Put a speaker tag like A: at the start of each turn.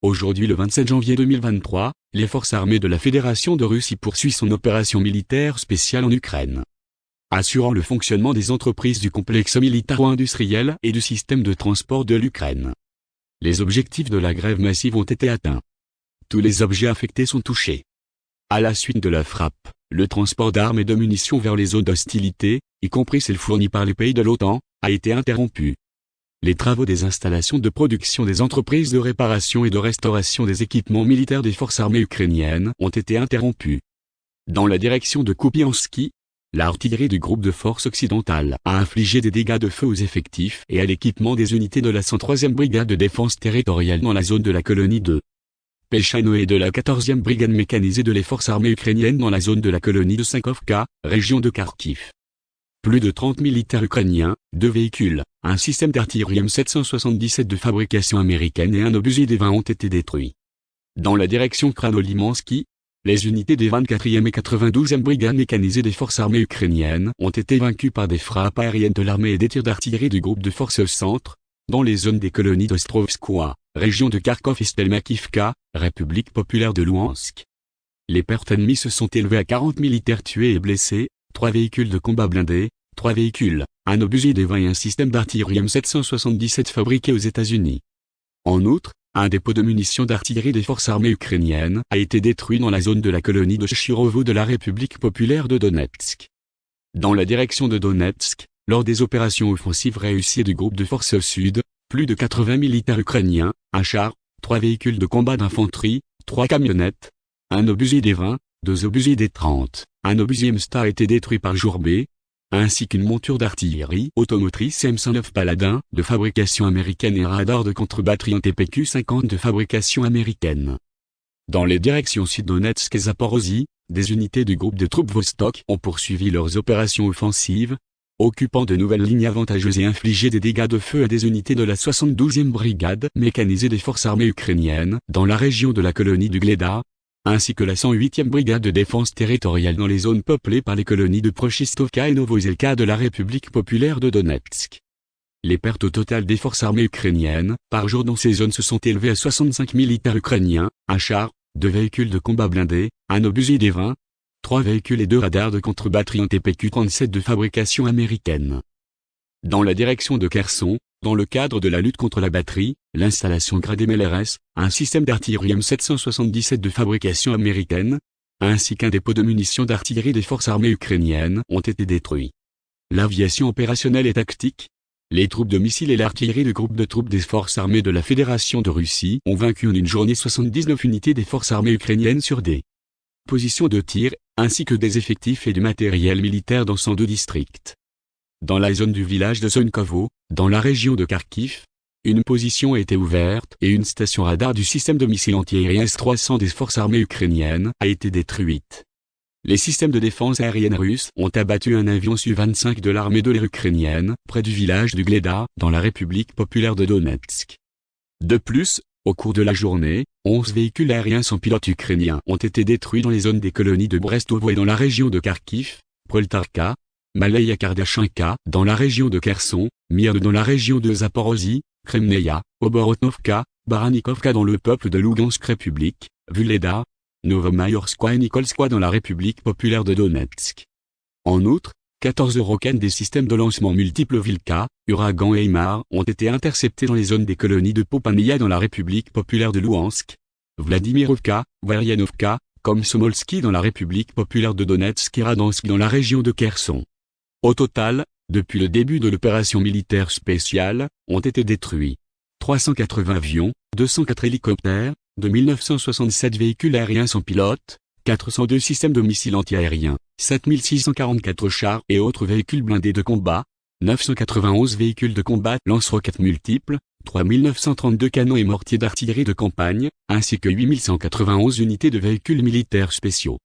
A: Aujourd'hui le 27 janvier 2023, les forces armées de la Fédération de Russie poursuivent son opération militaire spéciale en Ukraine. Assurant le fonctionnement des entreprises du complexe militaro-industriel et du système de transport de l'Ukraine. Les objectifs de la grève massive ont été atteints. Tous les objets affectés sont touchés. À la suite de la frappe, le transport d'armes et de munitions vers les zones d'hostilité, y compris celles fournies par les pays de l'OTAN, a été interrompu. Les travaux des installations de production des entreprises de réparation et de restauration des équipements militaires des forces armées ukrainiennes ont été interrompus. Dans la direction de Kupiansky, l'artillerie du groupe de forces occidentales a infligé des dégâts de feu aux effectifs et à l'équipement des unités de la 103e brigade de défense territoriale dans la zone de la colonie de Pechano et de la 14e brigade mécanisée de les forces armées ukrainiennes dans la zone de la colonie de Sankovka, région de Kharkiv. Plus de 30 militaires ukrainiens, deux véhicules, un système d'artillerie M777 de fabrication américaine et un obusier des 20 ont été détruits. Dans la direction Kranolimansky, les unités des 24e et 92e brigades mécanisées des forces armées ukrainiennes ont été vaincues par des frappes aériennes de l'armée et des tirs d'artillerie du groupe de forces centre, dans les zones des colonies d'Ostrovskoye, région de Kharkov et Stelmakivka, République populaire de Louhansk. Les pertes ennemies se sont élevées à 40 militaires tués et blessés, trois véhicules de combat blindés, trois véhicules, un obusier des 20 et un système d'artillerie M777 fabriqué aux États-Unis. En outre, un dépôt de munitions d'artillerie des forces armées ukrainiennes a été détruit dans la zone de la colonie de Chirovo de la République populaire de Donetsk. Dans la direction de Donetsk, lors des opérations offensives réussies du groupe de forces sud, plus de 80 militaires ukrainiens, un char, trois véhicules de combat d'infanterie, trois camionnettes, un obusier des 20, deux obusiers des 30, un obusier MSTA a été détruit par Jourbé, ainsi qu'une monture d'artillerie automotrice M109 Paladin de fabrication américaine et radar de contre-batterie en TPQ-50 de fabrication américaine. Dans les directions Sud-Donetsk et Zaporozhye, des unités du groupe de troupes Vostok ont poursuivi leurs opérations offensives, occupant de nouvelles lignes avantageuses et infligé des dégâts de feu à des unités de la 72e brigade mécanisée des forces armées ukrainiennes dans la région de la colonie du Gleda, ainsi que la 108e brigade de défense territoriale dans les zones peuplées par les colonies de Prochistovka et Novozelka de la République populaire de Donetsk. Les pertes au total des forces armées ukrainiennes, par jour dans ces zones se sont élevées à 65 militaires ukrainiens, un char, deux véhicules de combat blindés, un obusier des 20, trois véhicules et deux radars de contre-batterie en TPQ-37 de fabrication américaine. Dans la direction de Kherson, dans le cadre de la lutte contre la batterie, l'installation Grad MLRS, un système d'artillerie M777 de fabrication américaine, ainsi qu'un dépôt de munitions d'artillerie des forces armées ukrainiennes ont été détruits. L'aviation opérationnelle et tactique, les troupes de missiles et l'artillerie du groupe de troupes des forces armées de la Fédération de Russie ont vaincu en une journée 79 unités des forces armées ukrainiennes sur des positions de tir, ainsi que des effectifs et du matériel militaire dans 102 districts. Dans la zone du village de Sonkovo, dans la région de Kharkiv, une position a été ouverte et une station radar du système de missiles antiaériens S-300 des forces armées ukrainiennes a été détruite. Les systèmes de défense aérienne russes ont abattu un avion Su-25 de l'armée de l'air ukrainienne, près du village du Gleda, dans la République populaire de Donetsk. De plus, au cours de la journée, 11 véhicules aériens sans pilote ukrainiens ont été détruits dans les zones des colonies de Brestovo et dans la région de Kharkiv, Proltarka, Malaya Kardashinka dans la région de Kherson, Mirne dans la région de Zaporozhye, Kremneia, Oborotnovka, Baranikovka dans le peuple de Lugansk République, Vuleda, Novomayorskoye et Nikolskoye dans la République populaire de Donetsk. En outre, 14 Eurocaines des systèmes de lancement multiples Vilka, Uragan et Imar ont été interceptés dans les zones des colonies de Popania dans la République populaire de Luhansk, Vladimirovka, Varyanovka, Komsomolski dans la République populaire de Donetsk et Radansk dans la région de Kherson. Au total, depuis le début de l'opération militaire spéciale, ont été détruits 380 avions, 204 hélicoptères, 2967 véhicules aériens sans pilote, 402 systèmes de missiles antiaériens, 7644 chars et autres véhicules blindés de combat, 991 véhicules de combat lance-roquettes multiples, 3932 canons et mortiers d'artillerie de campagne, ainsi que 8191 unités de véhicules militaires spéciaux.